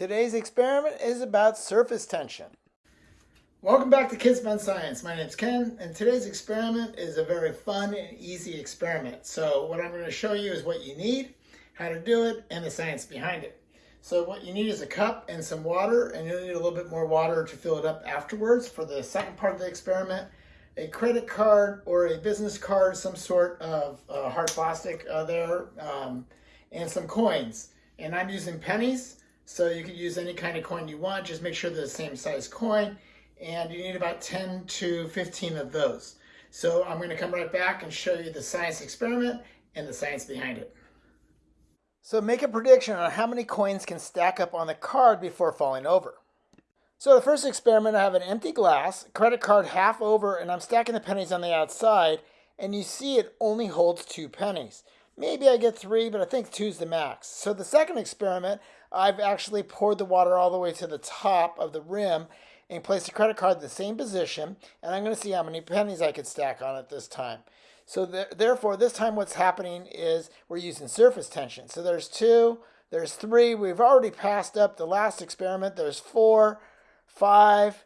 Today's experiment is about surface tension. Welcome back to Kids Fun Science. My name is Ken, and today's experiment is a very fun and easy experiment. So what I'm going to show you is what you need, how to do it, and the science behind it. So what you need is a cup and some water, and you'll need a little bit more water to fill it up afterwards for the second part of the experiment. A credit card or a business card, some sort of uh, hard plastic uh, there, um, and some coins. And I'm using pennies. So you can use any kind of coin you want, just make sure they're the same size coin. And you need about 10 to 15 of those. So I'm gonna come right back and show you the science experiment and the science behind it. So make a prediction on how many coins can stack up on the card before falling over. So the first experiment, I have an empty glass, credit card half over, and I'm stacking the pennies on the outside, and you see it only holds two pennies. Maybe I get three, but I think two's the max. So the second experiment, I've actually poured the water all the way to the top of the rim and placed the credit card in the same position. And I'm going to see how many pennies I could stack on it this time. So th therefore, this time what's happening is we're using surface tension. So there's two, there's three. We've already passed up the last experiment. There's four, five,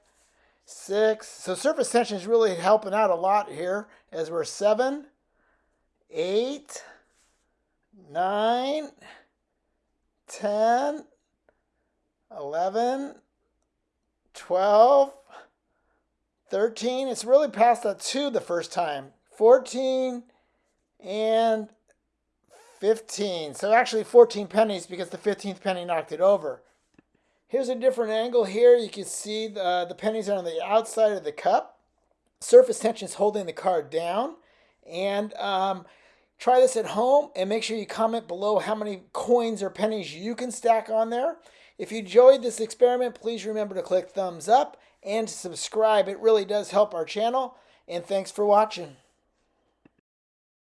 six. So surface tension is really helping out a lot here as we're seven, eight, nine, 10, 11, 12, 13. It's really past that 2 the first time. 14 and 15. So actually 14 pennies because the 15th penny knocked it over. Here's a different angle here. You can see the, the pennies are on the outside of the cup. Surface tension is holding the card down. And um, Try this at home and make sure you comment below how many coins or pennies you can stack on there. If you enjoyed this experiment, please remember to click thumbs up and subscribe. It really does help our channel. And thanks for watching.